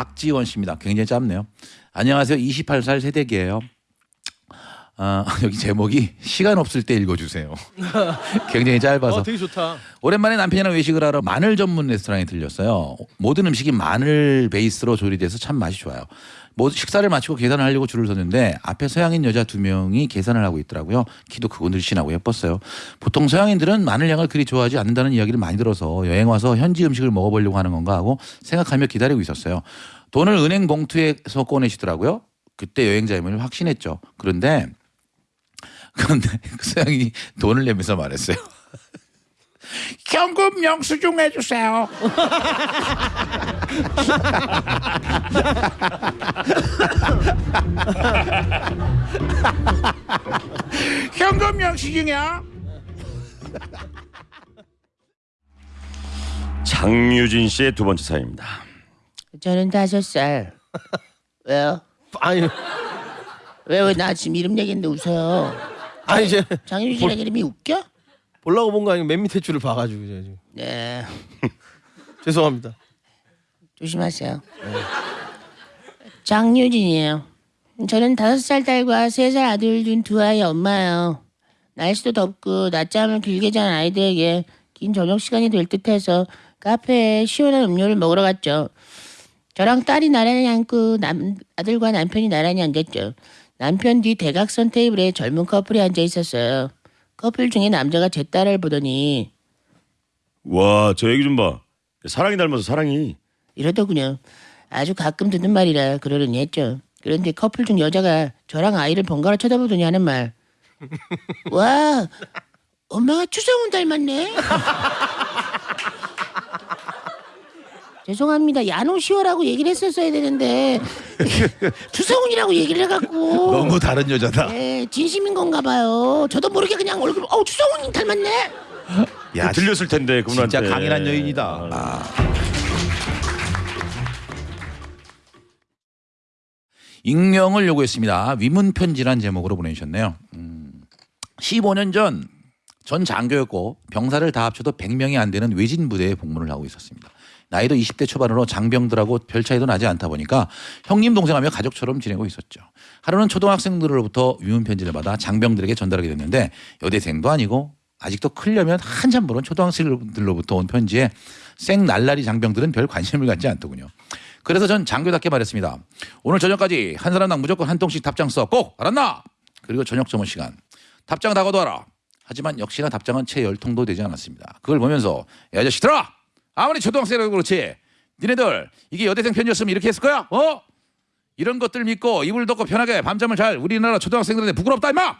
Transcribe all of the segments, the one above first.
박지원 씨입니다. 굉장히 짧네요. 안녕하세요. 28살 새댁이에요. 아, 여기 제목이 시간 없을 때 읽어주세요. 굉장히 짧아서. 어, 되게 좋다. 오랜만에 남편이랑 외식을 하러 마늘 전문 레스토랑에 들렸어요. 모든 음식이 마늘 베이스로 조리돼서 참 맛이 좋아요. 뭐 식사를 마치고 계산을 하려고 줄을 섰는데 앞에 서양인 여자 두 명이 계산을 하고 있더라고요. 키도 크고 늘씬하고 예뻤어요. 보통 서양인들은 마늘 향을 그리 좋아하지 않는다는 이야기를 많이 들어서 여행 와서 현지 음식을 먹어보려고 하는 건가 하고 생각하며 기다리고 있었어요. 돈을 은행 봉투에서 꺼내시더라고요. 그때 여행자임을 확신했죠. 그런데 그런데 그 서양이 돈을 내면서 말했어요. 현금 영수증 해주세요. 현금 영수증이야. 장유진 씨의 두 번째 사연입니다. 저는 다섯 살. 왜요? 아니, 왜왜 나 지금 이름 얘기했는데 웃어요? 아니 이제 장유진이라는 이름이 웃겨? 보려고 본거 아니고 맨 밑에 줄을 봐가지고 제가 지금 네. 죄송합니다. 조심하세요. 장유진이에요. 저는 다섯 살 딸과 세 살 아들 둔 두 아이 엄마예요. 날씨도 덥고 낮잠을 길게 잔 아이들에게 긴 저녁 시간이 될 듯해서 카페에 시원한 음료를 먹으러 갔죠. 저랑 딸이 나란히 앉고 남, 아들과 남편이 나란히 앉았죠. 남편 뒤 대각선 테이블에 젊은 커플이 앉아 있었어요. 커플 중에 남자가 제 딸을 보더니 와, 저 얘기 좀 봐. 사랑이 닮아서 사랑이. 이러더군요. 아주 가끔 듣는 말이라 그러려니 했죠. 그런데 커플 중 여자가 저랑 아이를 번갈아 쳐다보더니 하는 말. 와, 엄마가 추성훈 닮았네. 죄송합니다. 야노시오라고 얘기를 했었어야 되는데 추성훈이라고 얘기를 해갖고 너무 다른 여자다. 네, 진심인 건가 봐요. 저도 모르게 그냥 얼굴 어 추성훈이 닮았네. 야, 들렸을 텐데 그분한테. 진짜 강인한 여인이다. 아. 익명을 요구했습니다. 위문 편지란 제목으로 보내주셨네요. 음, 15년 전 전 장교였고 병사를 다 합쳐도 100명이 안 되는 외진 부대에 복무를 하고 있었습니다. 나이도 20대 초반으로 장병들하고 별 차이도 나지 않다 보니까 형님 동생하며 가족처럼 지내고 있었죠. 하루는 초등학생들로부터 위문 편지를 받아 장병들에게 전달하게 됐는데 여대생도 아니고 아직도 클려면 한참 모른 초등학생들로부터 온 편지에 생 날라리 장병들은 별 관심을 갖지 않더군요. 그래서 전 장교답게 말했습니다. 오늘 저녁까지 한 사람당 무조건 한 통씩 답장 써. 꼭 알았나? 그리고 저녁 점호 시간. 답장 다 거둬라. 하지만 역시나 답장은 채 열 통도 되지 않았습니다. 그걸 보면서 야 자식들아 아무리 초등학생이라도 그렇지 니네들 이게 여대생 편지였으면 이렇게 했을 거야? 어? 이런 것들 믿고 이불 덮고 편하게 밤잠을 잘 우리나라 초등학생들한테 부끄럽다 임마!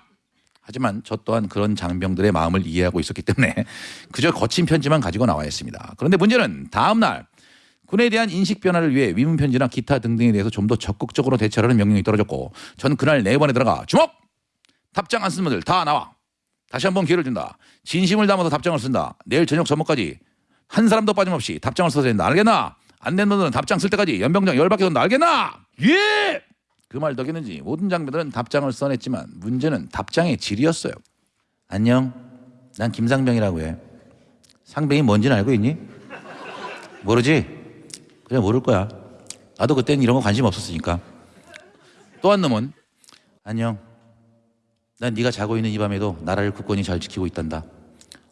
하지만 저 또한 그런 장병들의 마음을 이해하고 있었기 때문에 그저 거친 편지만 가지고 나와 있습니다. 그런데 문제는 다음 날 군에 대한 인식 변화를 위해 위문 편지나 기타 등등에 대해서 좀 더 적극적으로 대처하라는 명령이 떨어졌고 전 그날 네 번에 들어가 주목 답장 안 쓴 분들 다 나와 다시 한번 기회를 준다 진심을 담아서 답장을 쓴다 내일 저녁 저녁까지 한 사람도 빠짐없이 답장을 써야 된다 알겠나 안 된 분들은 답장 쓸 때까지 연병장 열받게 된다 알겠나 예 그 말 덕이는지 모든 장병들은 답장을 써냈지만 문제는 답장의 질이었어요 안녕 난 김상병이라고 해 상병이 뭔지는 알고 있니 모르지 그래 모를 거야. 나도 그때는 이런 거 관심 없었으니까. 또 한 놈은 안녕. 난 네가 자고 있는 이 밤에도 나라를 굳건히 잘 지키고 있단다.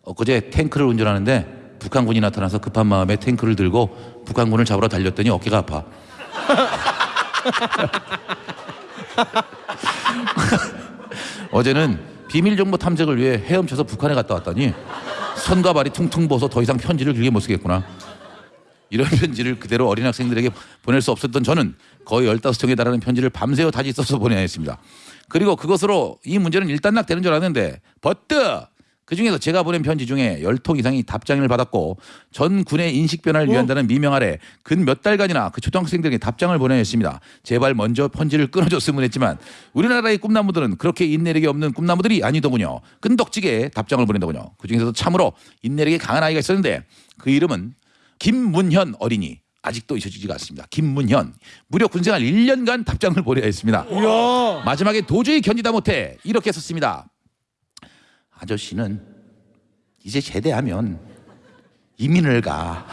엊그제 탱크를 운전하는데 북한군이 나타나서 급한 마음에 탱크를 들고 북한군을 잡으러 달렸더니 어깨가 아파. 어제는 비밀 정보 탐색을 위해 헤엄쳐서 북한에 갔다 왔더니 손과 발이 퉁퉁 부어서 더 이상 편지를 길게 못 쓰겠구나. 이런 편지를 그대로 어린 학생들에게 보낼 수 없었던 저는 거의 15통에 달하는 편지를 밤새워 다시 써서 보내야 했습니다. 그리고 그것으로 이 문제는 일단락 되는 줄 알았는데 버트 그중에서 제가 보낸 편지 중에 10통 이상이 답장을 받았고 전 군의 인식 변화를 위한다는 미명 아래 근 몇 달간이나 그 초등학생들에게 답장을 보내야 했습니다. 제발 먼저 편지를 끊어줬으면 했지만 우리나라의 꿈나무들은 그렇게 인내력이 없는 꿈나무들이 아니더군요. 끈덕지게 답장을 보낸더군요. 그중에서도 참으로 인내력이 강한 아이가 있었는데 그 이름은 김문현 어린이 아직도 잊혀지지가 않습니다. 김문현 무려 군생활 1년간 답장을 보내야 했습니다. 마지막에 도저히 견디다 못해 이렇게 썼습니다. 아저씨는 이제 제대하면 이민을 가.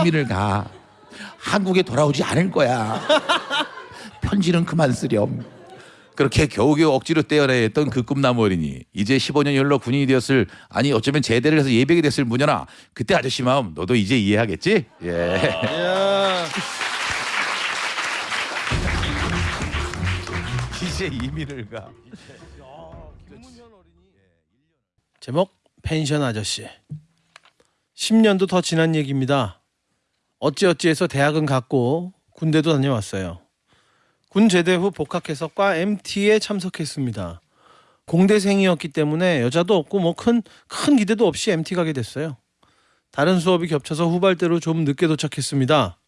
이민을 가. 한국에 돌아오지 않을 거야. 편지는 그만 쓰렴. 그렇게 겨우겨우 억지로 떼어내야 했던 그 꿈나무 어린이 이제 15년 연로 군인이 되었을 아니 어쩌면 제대를 해서 예백이 됐을 무녀나 그때 아저씨 마음 너도 이제 이해하겠지? 예. 야. 이제 이민을 가. 제목 펜션 아저씨. 10년도 더 지난 얘기입니다. 어찌어찌해서 대학은 갔고 군대도 다녀왔어요. 군 제대 후 복학해서 과 MT에 참석했습니다. 공대생이었기 때문에 여자도 없고 뭐 큰 큰 기대도 없이 MT 가게 됐어요. 다른 수업이 겹쳐서 후발대로 좀 늦게 도착했습니다.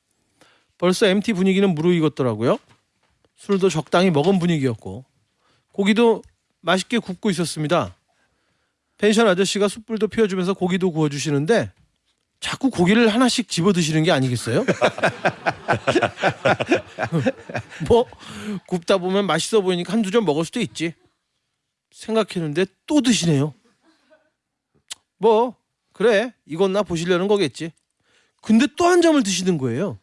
벌써 MT 분위기는 무르익었더라고요. 술도 적당히 먹은 분위기였고 고기도 맛있게 굽고 있었습니다. 펜션 아저씨가 숯불도 피워주면서 고기도 구워주시는데 자꾸 고기를 하나씩 집어 드시는 게 아니겠어요? 뭐 굽다 보면 맛있어 보이니까 한두 점 먹을 수도 있지. 생각했는데 또 드시네요. 뭐 그래 이건 나 보시려는 거겠지. 근데 또 한 점을 드시는 거예요.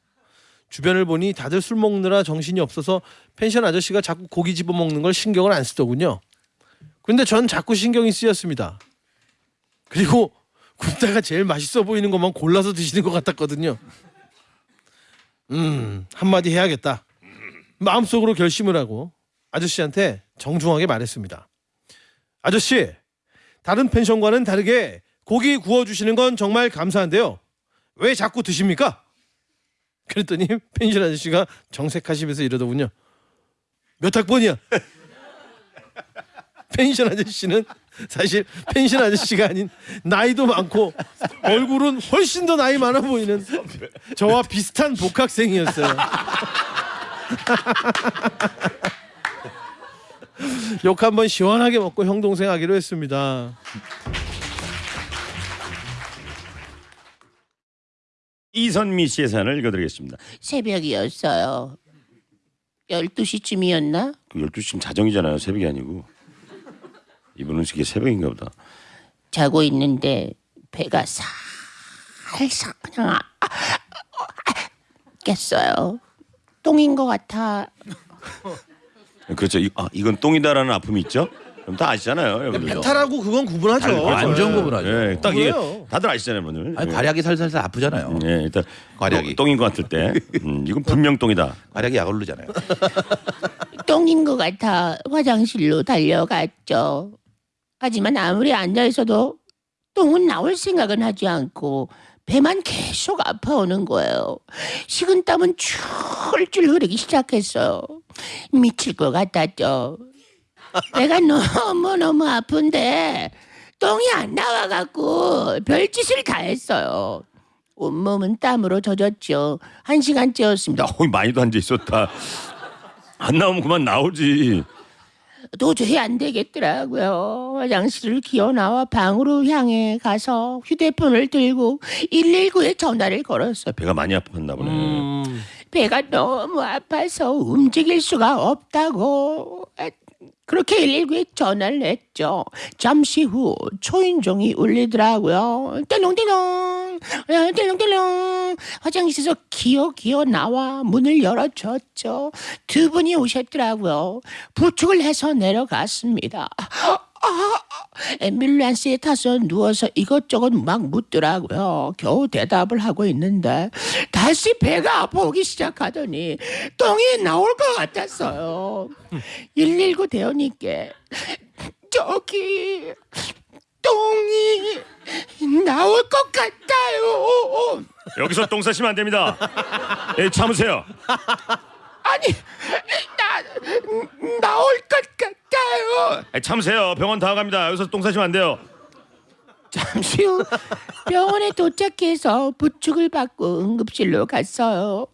주변을 보니 다들 술 먹느라 정신이 없어서 펜션 아저씨가 자꾸 고기 집어 먹는 걸 신경을 안 쓰더군요. 근데 전 자꾸 신경이 쓰였습니다. 그리고 굽다가 제일 맛있어 보이는 것만 골라서 드시는 것 같았거든요. 음 한마디 해야겠다. 마음속으로 결심을 하고 아저씨한테 정중하게 말했습니다. 아저씨 다른 펜션과는 다르게 고기 구워주시는 건 정말 감사한데요. 왜 자꾸 드십니까? 그랬더니 펜션 아저씨가 정색하시면서 이러더군요. 몇 학번이야? 펜션 아저씨는 사실 펜션 아저씨가 아닌 나이도 많고 얼굴은 훨씬 더 나이 많아 보이는 저와 비슷한 복학생이었어요. 욕 한번 시원하게 먹고 형 동생 하기로 했습니다. 이선미 씨의 사연을 읽어드리겠습니다. 새벽이었어요. 12시쯤이었나? 그 12시쯤 자정이잖아요. 새벽이 아니고. 이분은 이게 새벽인가 보다. 자고 있는데 배가 살살 그냥 아, 아, 아, 깼어요. 똥인 것 같아. 그렇죠. 이, 아, 이건 똥이다라는 아픔이 있죠? 그럼 다 아시잖아요. 여러분들. 배탈하고 그건 구분하죠. 아니, 완전 구분하죠. 예, 딱 이게? 다들 아시잖아요, 분들. 아니 예. 괄약이 살살살 아프잖아요. 예, 일단 괄약이. 똥, 인것 같을 때, 음, 이건 분명 똥이다. 괄약이 약 오르잖아요. 똥인 것 같아 화장실로 달려갔죠. 하지만 아무리 앉아 있어도 똥은 나올 생각은 하지 않고 배만 계속 아파오는 거예요. 식은 땀은 줄줄 흐르기 시작했어요. 미칠 것 같았죠. 배가 너무 너무 아픈데 똥이 안 나와갖고 별짓을 다 했어요. 온몸은 땀으로 젖었죠. 한 시간째였습니다. 나 거기 많이도 앉아 있었다. 안 나오면 그만 나오지. 도저히 안 되겠더라고요. 화장실을 기어 나와 방으로 향해 가서 휴대폰을 들고 119에 전화를 걸었어요. 배가 많이 아팠나 보네. 음, 배가 너무 아파서 움직일 수가 없다고. 아, 그렇게 119에 전화를 했죠. 잠시 후 초인종이 울리더라고요. 떼롱떼롱, 아, 떼롱떼롱. 화장실에서 기어 기어 나와 문을 열어줬죠. 두 분이 오셨더라고요. 부축을 해서 내려갔습니다. 아, 앰뷸런스에 타서 누워서 이것저것 막 묻더라고요. 겨우 대답을 하고 있는데 다시 배가 아파오기 시작하더니 똥이 나올 것 같았어요. 119 대원님께 저기 똥이 나올 것 같아요. 여기서 똥 싸시면 안 됩니다. 예, 참으세요. 아니 나 참으세요. 병원 다 갑니다. 여기서 똥 싸시면 안 돼요. 잠시 후 병원에 도착해서 부축을 받고 응급실로 갔어요.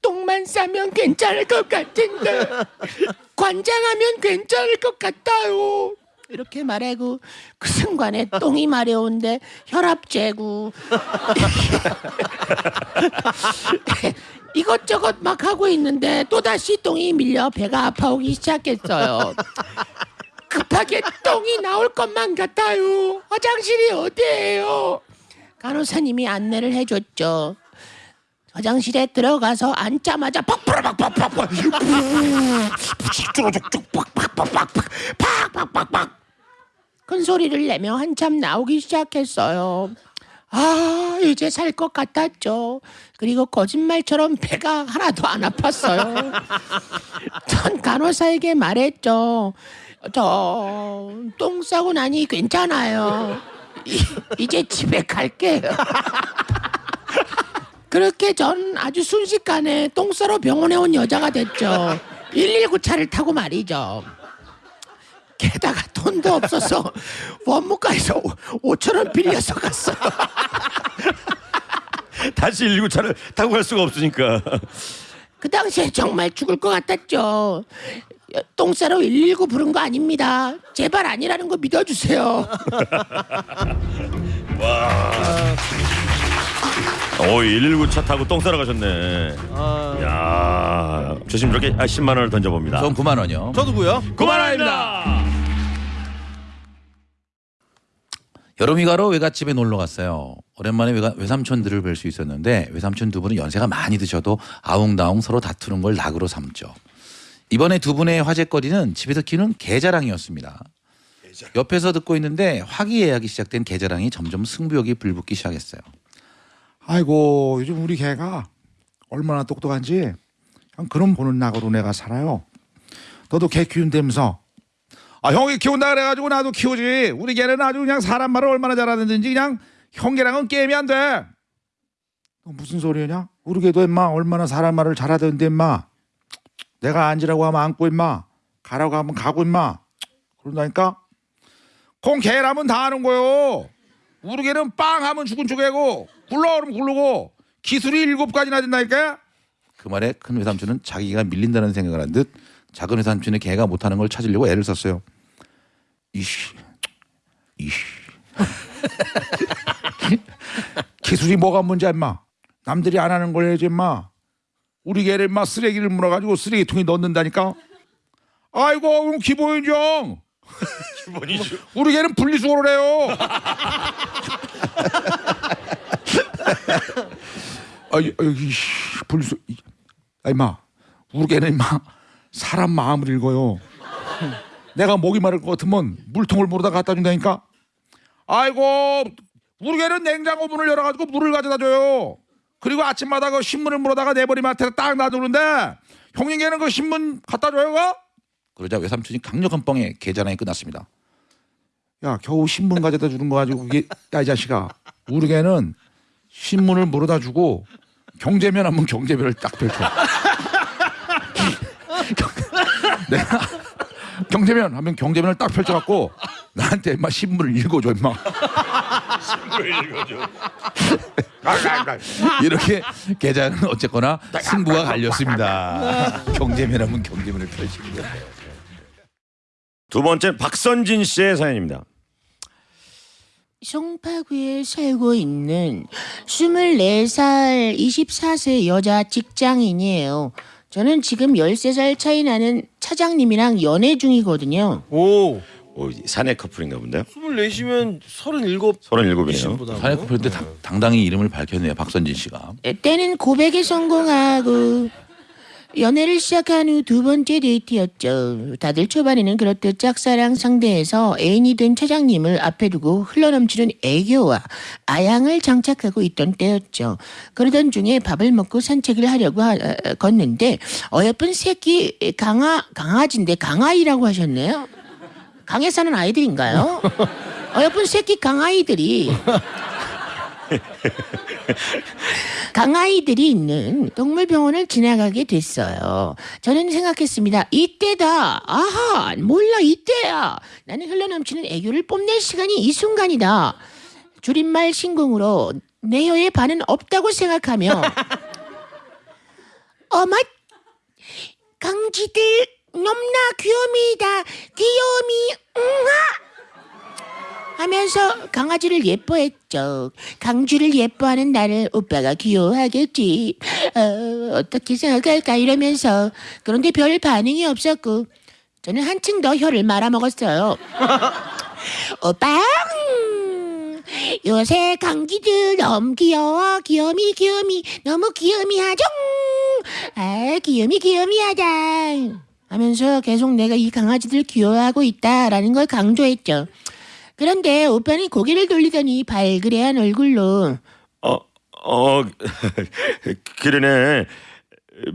똥만 싸면 괜찮을 것 같은데 관장하면 괜찮을 것 같아요. 이렇게 말하고 그 순간에 똥이 마려운데 혈압 재고 이것저것 막 하고 있는데 또 다시 똥이 밀려 배가 아파오기 시작했어요. 급하게 똥이 나올 것만 같아요. 화장실이 어디예요? 간호사님이 안내를 해줬죠. 화장실에 들어가서 앉자마자 팍팍팍 팍팍팍 팍팍팍팍팍 큰 소리를 내며 한참 나오기 시작했어요. 아 이제 살 것 같았죠. 그리고 거짓말처럼 배가 하나도 안 아팠어요. 전 간호사에게 말했죠. 저 똥 싸고 나니 괜찮아요. 이, 이제 집에 갈게요. 그렇게 전 아주 순식간에 똥 싸러 병원에 온 여자가 됐죠. 119 차를 타고 말이죠. 게다가 돈도 없어서 원무과에서 5천 원 빌려서 갔어요. 다시 119 차를 타고 갈 수가 없으니까. 그 당시에 정말 죽을 것 같았죠. 똥 싸러 119 부른 거 아닙니다. 제발 아니라는 거 믿어주세요. 오, 119 차 타고 똥 싸러 가셨네. 아, 야, 조심스럽게 아, 10만 원을 던져봅니다. 전 9만 원이요. 저도고요. 9만 원입니다. 여름휴가로 외갓집에 놀러 갔어요. 오랜만에 외가, 외삼촌들을 뵐 수 있었는데 외삼촌 두 분은 연세가 많이 드셔도 아웅다웅 서로 다투는 걸 낙으로 삼죠. 이번에 두 분의 화제거리는 집에서 키우는 개자랑이었습니다. 옆에서 듣고 있는데 화기애애하기 시작된 개자랑이 점점 승부욕이 불붙기 시작했어요. 아이고 요즘 우리 개가 얼마나 똑똑한지 그냥 그런 보는 낙으로 내가 살아요. 너도 개 키운다면서 아 형이 키운다 그래가지고 나도 키우지 우리 개는 아주 그냥 사람 말을 얼마나 잘하는지 그냥 형개랑은 게임이 안 돼. 너 무슨 소리냐? 우리 개도 임마 얼마나 사람 말을 잘하던데 임마 내가 앉으라고 하면 앉고 임마 가라고 하면 가고 임마 그런다니까 콩 개라면 다 하는 거요. 우리 개는 빵 하면 죽은 쪽이고 굴러 그러면 굴르고 기술이 일곱 가지나 된다니까. 그 말에 큰 외삼촌은 자기가 밀린다는 생각을 한 듯 작은 외삼촌의 개가 못하는 걸 찾으려고 애를 썼어요. 이씨, 이씨. 기술이 뭐가 문제야 임마. 남들이 안 하는 걸 해야지 임마. 우리 개를 임마 쓰레기를 물어가지고 쓰레기통에 넣는다니까. 아이고 그럼 기본인정. 기본이죠. 우리 개는 분리수거를 해요. 아이, 아이, 씨, 분리수, 이- 아, 임마, 우리 개는 임마, 사람 마음을 읽어요. 내가 목이 마를 것 같으면 물통을 물어다 갖다 준다니까. 아이고, 우리 개는 냉장고 문을 열어가지고 물을 가져다 줘요. 그리고 아침마다 그 신문을 물어다가 내 머리 맡에 딱 놔두는데 형님 개는 그 신문 갖다 줘요, 그? 그러자 외삼촌이 강력한 뻥에 개자랑이 끝났습니다. 야 겨우 신문 가져다 주는 거 가지고 그게 야 이 자식아 우리 개는 신문을 물어다 주고 경제면 하면 경제면을 딱 펼쳐 내가 경제면 하면 경제면을 딱 펼쳐갖고 나한테 임마 신문을 읽어줘 임마 이렇게 계좌는 어쨌거나 승부가 갈렸습니다. 경제면 하면 경제면을 펼칩니다. 두 번째 박선진 씨의 사연입니다. 송파구에 살고 있는 24살, 24세 여자 직장인이에요. 저는 지금 13살 차이 나는 차장님이랑 연애 중이거든요. 오, 오, 사내 커플인가 본데요. 24시면 37. 37이네요. 사내 커플 때 당- 당당히 이름을 밝혔네요. 박선진 씨가. 때는 고백에 성공하고 연애를 시작한 후 두 번째 데이트였죠. 다들 초반에는 그렇듯 짝사랑 상대에서 애인이 된 차장님을 앞에 두고 흘러넘치는 애교와 아양을 장착하고 있던 때였죠. 그러던 중에 밥을 먹고 산책을 하려고 하, 어, 걷는데 어여쁜 새끼 강아 강아지인데 강아이라고 하셨네요. 강에 사는 아이들인가요? 어여쁜 새끼 강아이들이 강아이들이 있는 동물병원을 지나가게 됐어요. 저는 생각했습니다. 이때다. 아하, 몰라, 이때야. 나는 흘러넘치는 애교를 뽐낼 시간이 이 순간이다. 줄임말 신공으로 내 혀에 반은 없다고 생각하며 어머, 강지들 넘나 귀요미다. 귀요미, 응하. 하면서 강아지를 예뻐했 죠. 강주를 예뻐하는 나를 오빠가 귀여워하겠지. 어, 어떻게 생각할까 이러면서 그런데 별 반응이 없었고 저는 한층 더 혀를 말아먹었어요. 오빠, 음, 요새 강기들 너무 귀여워. 귀요미, 귀요미, 너무 귀요미 하죠. 아, 귀요미 하자. 하면서 계속 내가 이 강아지들 귀여워하고 있다라는 걸 강조했죠. 그런데 오빠는 고개를 돌리더니 발그레한 얼굴로 어, 어, 그러네.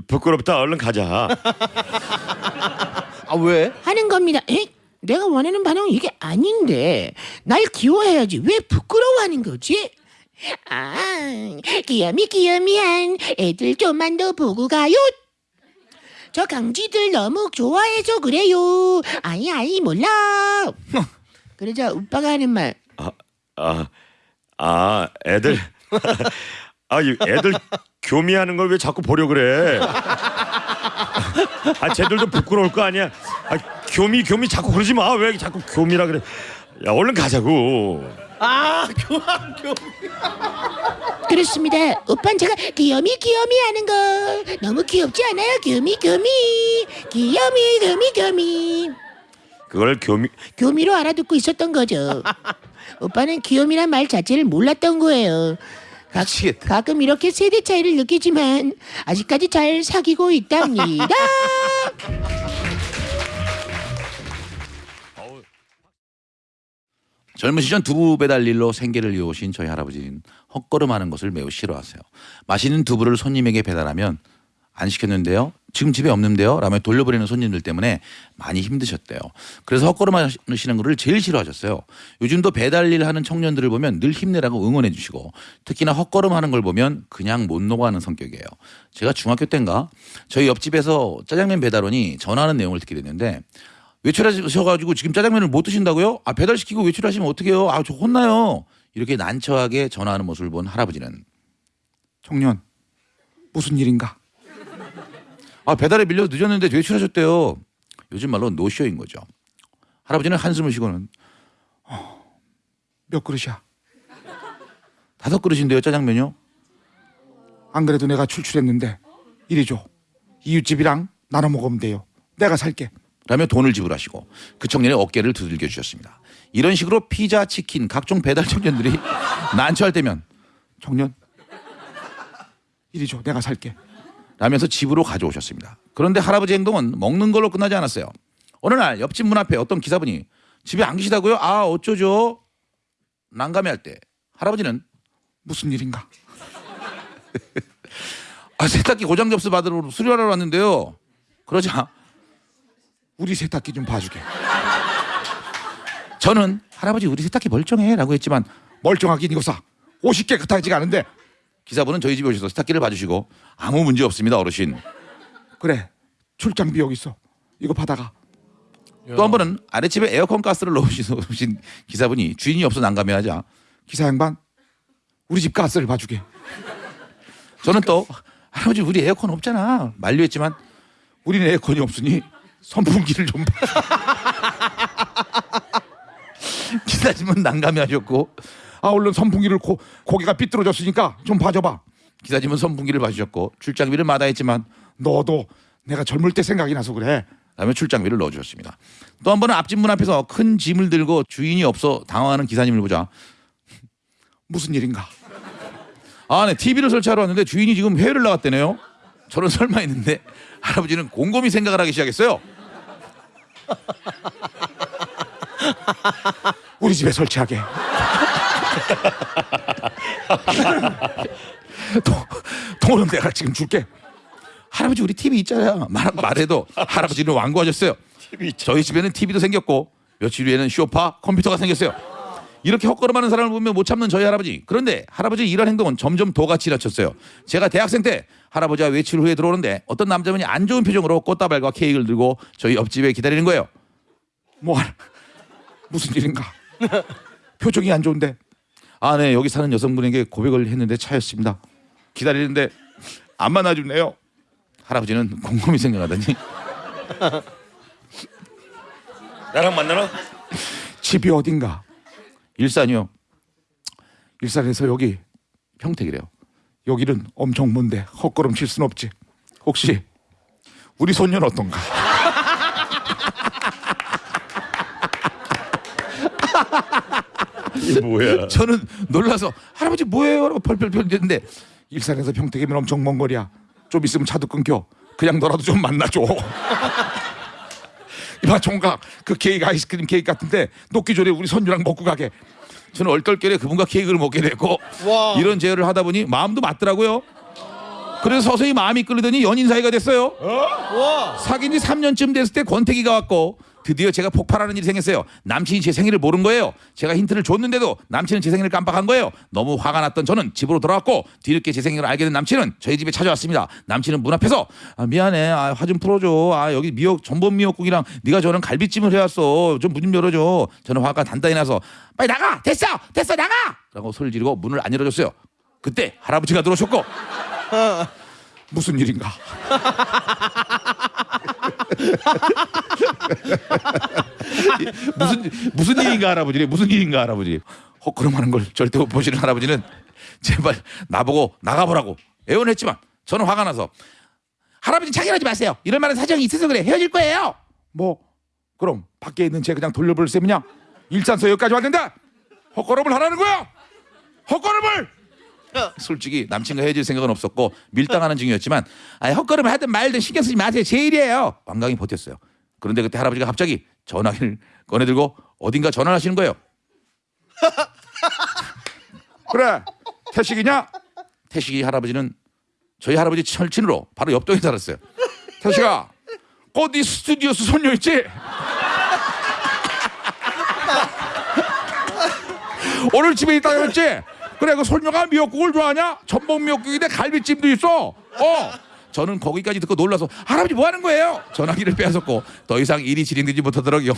부끄럽다. 얼른 가자. 아 왜? 하는 겁니다. 에? 내가 원하는 반응은 이게 아닌데 날 귀여워해야지 왜 부끄러워하는 거지? 아, 귀염이 귀염이한 애들 좀만 더 보고 가요. 저 강쥐들 너무 좋아해서 그래요. 아니 아니 몰라. 그러자 오빠가 하는 말. 아, 아, 애들. 아, 이 애들 교미하는 걸 왜 자꾸 보려 그래? 아, 쟤들도 부끄러울 거 아니야. 아, 교미, 교미 자꾸 그러지 마. 왜 자꾸 교미라 그래? 야, 얼른 가자고. 아 교환 교. 그렇습니다. 오빠는 제가 귀염이 귀염이 하는 거 너무 귀엽지 않아요? 귀염이 귀염이 귀염이 귀염이. 그걸 교미, 교미로 알아듣고 있었던 거죠. 오빠는 귀요미란 말 자체를 몰랐던 거예요. 가, 미치겠다. 가끔 이렇게 세대 차이를 느끼지만 아직까지 잘 사귀고 있답니다. 젊은 시절 두부 배달 일로 생계를 이어오신 저희 할아버지는 헛걸음하는 것을 매우 싫어하세요. 맛있는 두부를 손님에게 배달하면 안 시켰는데요. 지금 집에 없는데요. 라며 돌려보내는 손님들 때문에 많이 힘드셨대요. 그래서 헛걸음 하시는 것을 제일 싫어하셨어요. 요즘도 배달 일 하는 청년들을 보면 늘 힘내라고 응원해 주시고 특히나 헛걸음 하는 걸 보면 그냥 못 녹아하는 성격이에요. 제가 중학교 때인가 저희 옆집에서 짜장면 배달원이 전화하는 내용을 듣게 됐는데 외출하셔가지고 지금 짜장면을 못 드신다고요? 아 배달시키고 외출하시면 어떡해요? 아 저 혼나요. 이렇게 난처하게 전화하는 모습을 본 할아버지는 청년 무슨 일인가? 아 배달에 밀려서 늦었는데 외출하셨대요. 요즘 말로 노쇼인 거죠. 할아버지는 한숨을 쉬고는 몇 그릇이야? 다섯 그릇인데요 짜장면요. 안 그래도 내가 출출했는데 이리 줘. 이웃집이랑 나눠 먹으면 돼요. 내가 살게. 라며 돈을 지불하시고 그 청년의 어깨를 두들겨 주셨습니다. 이런 식으로 피자, 치킨, 각종 배달 청년들이 난처할 때면 청년 이리 줘. 내가 살게. 라면서 집으로 가져오셨습니다. 그런데 할아버지 행동은 먹는 걸로 끝나지 않았어요. 어느 날 옆집 문 앞에 어떤 기사분이 집에 안 계시다고요? 아 어쩌죠? 난감해할 때 할아버지는 무슨 일인가? 아 세탁기 고장 접수 받으러 수리하러 왔는데요. 그러자 우리 세탁기 좀 봐주게. 저는 할아버지 우리 세탁기 멀쩡해라고 했지만 멀쩡하긴 이거사. 옷이 깨끗하지가 않은데 기사분은 저희 집에 오셔서 세탁기를 봐주시고 아무 문제 없습니다 어르신. 그래 출장비 여기 있어. 이거 받아가. 또 한 번은 아랫집에 에어컨 가스를 넣으신 기사분이 주인이 없어 난감해하자 기사 양반 우리 집 가스를 봐주게. 저는 또 할아버지 우리 에어컨 없잖아 만류했지만 우리는 에어컨이 없으니 선풍기를 좀 봐. 기사님은 난감해하셨고 아 얼른 선풍기를 고, 고개가 삐뚤어졌으니까 좀 봐줘봐. 기사님은 선풍기를 봐주셨고 출장비를 마다했지만 너도 내가 젊을 때 생각이 나서 그래. 라며 출장비를 넣어주셨습니다. 또 한 번은 앞집 문 앞에서 큰 짐을 들고 주인이 없어 당황하는 기사님을 보자 무슨 일인가? 아, 네. TV를 설치하러 왔는데 주인이 지금 해외를 나갔대네요. 저는 설마 했는데 할아버지는 곰곰이 생각을 하기 시작했어요. 우리 집에 설치하게. 돈, 돈은 내가 지금 줄게. 할아버지 우리 TV 있잖아요. 말, 말해도 할아버지는 완고하셨어요. 저희 집에는 TV도 생겼고 며칠 후에는 쇼파, 컴퓨터가 생겼어요. 이렇게 헛걸음하는 사람을 보면 못 참는 저희 할아버지. 그런데 할아버지 이런 행동은 점점 도가 지나쳤어요. 제가 대학생 때 할아버지와 외출 후에 들어오는데 어떤 남자분이 안 좋은 표정으로 꽃다발과 케이크를 들고 저희 옆집에 기다리는 거예요. 뭐? 무슨 일인가? 표정이 안 좋은데. 아, 네, 여기 사는 여성분에게 고백을 했는데 차였습니다. 기다리는데 안 만나주네요. 할아버지는 곰곰이 생각하더니 나랑 만나나? 집이 어딘가? 일산이요. 일산에서 여기 평택이래요. 여기는 엄청 먼데 헛걸음 칠 순 없지. 혹시 우리 손녀는 어떤가? 이게 뭐야? 저는 놀라서 할아버지 뭐예요? 라고 펄펄펄 됐는데 일산에서 평택이면 엄청 먼 거리야. 좀 있으면 차도 끊겨. 그냥 너라도 좀 만나줘. 이봐 총각 그 케이크 아이스크림 케이크 같은데 녹기 전에 우리 선주랑 먹고 가게. 저는 얼떨결에 그분과 케이크를 먹게 됐고 와. 이런 제의를 하다 보니 마음도 맞더라고요. 그래서 서서히 마음이 끌리더니 연인 사이가 됐어요. 와. 사귄 지 3년쯤 됐을 때 권태기가 왔고 드디어 제가 폭발하는 일이 생겼어요. 남친이 제 생일을 모른 거예요. 제가 힌트를 줬는데도 남친은 제 생일을 깜빡한 거예요. 너무 화가 났던 저는 집으로 돌아왔고 뒤늦게 제 생일을 알게 된 남친은 저희 집에 찾아왔습니다. 남친은 문 앞에서 아, 미안해. 아, 화 좀 풀어줘. 아, 여기 미역 전복 미역국이랑 네가 저는 갈비찜을 해왔어. 좀 문 좀 열어줘. 저는 화가 단단히 나서 빨리 나가. 됐어. 됐어 나가. 라고 소리를 지르고 문을 안 열어줬어요. 그때 할아버지가 들어오셨고 무슨 일인가? 무슨 무슨 일인가 할아버지 무슨 일인가 할아버지? 헛걸음하는 걸 절대 못 보시는 할아버지는 제발 나보고 나가보라고 애원했지만 저는 화가 나서 할아버지 차결하지 마세요. 이럴 만한 사정이 있어서 그래. 헤어질 거예요. 뭐 그럼 밖에 있는 쟤 그냥 돌려볼 셈이냐? 일산서 여기까지 왔는데 헛걸음을 하라는 거야? 헛걸음을 솔직히 남친과 헤어질 생각은 없었고 밀당하는 중이었지만 아, 헛걸음을 하든 말든 신경 쓰지 마세요. 제 일이에요. 완강히 버텼어요. 그런데 그때 할아버지가 갑자기 전화기를 꺼내들고 어딘가 전화를 하시는 거예요. 그래 태식이냐? 태식이 할아버지는 저희 할아버지 철친으로 바로 옆동에 살았어요. 태식아 어디 스튜디오스 손녀 있지? 오늘 집에 있다 그랬지? 그래 그 손녀가 미역국을 좋아하냐? 전복 미역국인데 갈비찜도 있어. 어. 저는 거기까지 듣고 놀라서 할아버지 뭐 하는 거예요? 전화기를 빼앗았고 더 이상 일이 진행되지 못하도록 열-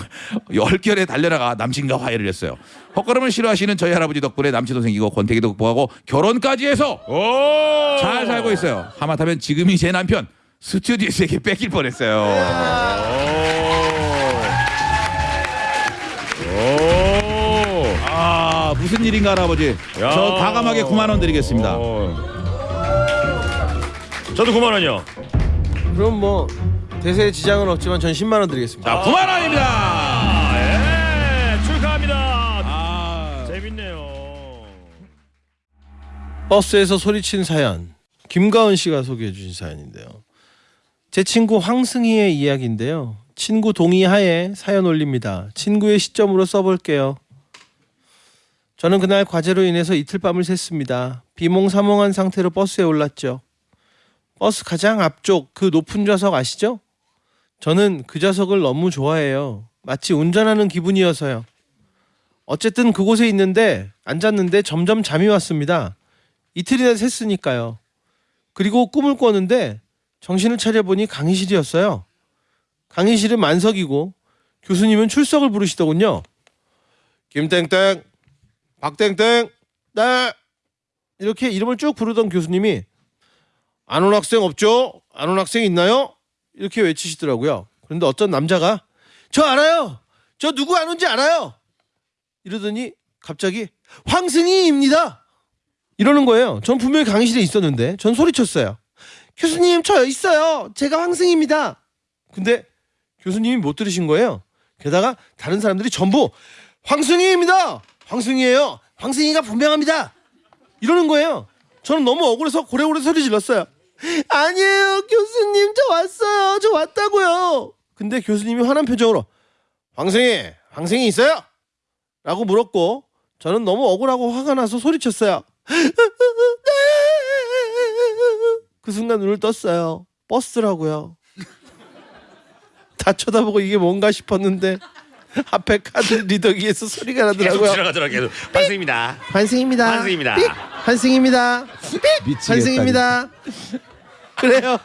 열결에 달려나가 남친과 화해를 했어요. 헛걸음을 싫어하시는 저희 할아버지 덕분에 남친도 생기고 권태기도 극복하고 결혼까지 해서 오! 잘 살고 있어요. 하마터면 지금이 제 남편 스튜디오스에게 뺏길 뻔했어요. 무슨 일인가 할아버지? 야. 저 과감하게 9만 원 드리겠습니다. 어. 저도 9만 원이요. 그럼 뭐 대세에 지장은 없지만 전 10만 원 드리겠습니다. 자 9만 원입니다. 아, 예. 축하합니다. 아, 재밌네요. 버스에서 소리친 사연 김가은 씨가 소개해 주신 사연인데요. 제 친구 황승희의 이야기인데요. 친구 동의하에 사연 올립니다. 친구의 시점으로 써볼게요. 저는 그날 과제로 인해서 이틀 밤을 샜습니다. 비몽사몽한 상태로 버스에 올랐죠. 버스 가장 앞쪽 그 높은 좌석 아시죠? 저는 그 좌석을 너무 좋아해요. 마치 운전하는 기분이어서요. 어쨌든 그곳에 있는데 앉았는데 점점 잠이 왔습니다. 이틀이나 샜으니까요. 그리고 꿈을 꿨는데 정신을 차려보니 강의실이었어요. 강의실은 만석이고 교수님은 출석을 부르시더군요. 김땡땡, 박땡땡, 네. 이렇게 이름을 쭉 부르던 교수님이 안 온 학생 없죠? 안 온 학생 있나요? 이렇게 외치시더라고요. 그런데 어떤 남자가 저 알아요. 저 누구 안 온지 알아요. 이러더니 갑자기 황승희입니다. 이러는 거예요. 전 분명히 강의실에 있었는데 전 소리쳤어요. 교수님 저 있어요. 제가 황승희입니다. 근데 교수님이 못 들으신 거예요. 게다가 다른 사람들이 전부 황승희입니다. 황승희예요. 황승희가 분명합니다. 이러는 거예요. 저는 너무 억울해서 고래고래 소리 질렀어요. 아니에요, 교수님 저 왔어요. 저 왔다고요. 근데 교수님이 화난 표정으로 황승희, 황승희 있어요? 라고 물었고 저는 너무 억울하고 화가 나서 소리쳤어요. 그 순간 눈을 떴어요. 버스라고요. 다 쳐다보고 이게 뭔가 싶었는데 앞에 카드 리더기에서 소리가 계속 나더라고요. 지나가더라 계속. 반승입니다. 환승입니다. 환승입니다. 삑! 환승입니다. 삑! 미치겠다, 환승입니다. 그래요.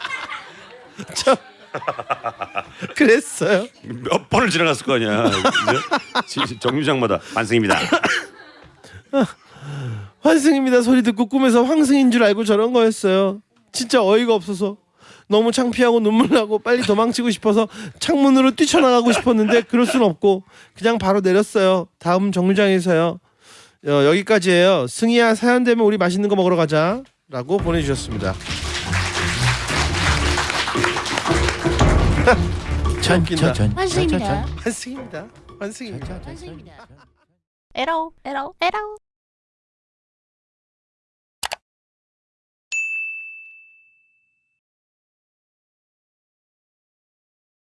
저 그랬어요. 몇 번을 지나갔을 거 아니야. 그죠? 지- 정류장마다 반승입니다. 환승입니다 소리 듣고 꿈에서 황승인 줄 알고 저런 거였어요. 진짜 어이가 없어서 너무 창피하고 눈물 나고 빨리 도망치고 싶어서 창문으로 뛰쳐나가고 싶었는데 그럴 순 없고 그냥 바로 내렸어요. 다음 정류장에서요. 어, 여기까지예요. 승희야 사연 되면 우리 맛있는 거 먹으러 가자라고 보내주셨습니다. 웃긴다. 환승입니다. 환승입니다. 환승입니다. 환승입니다. 에러 에러 에러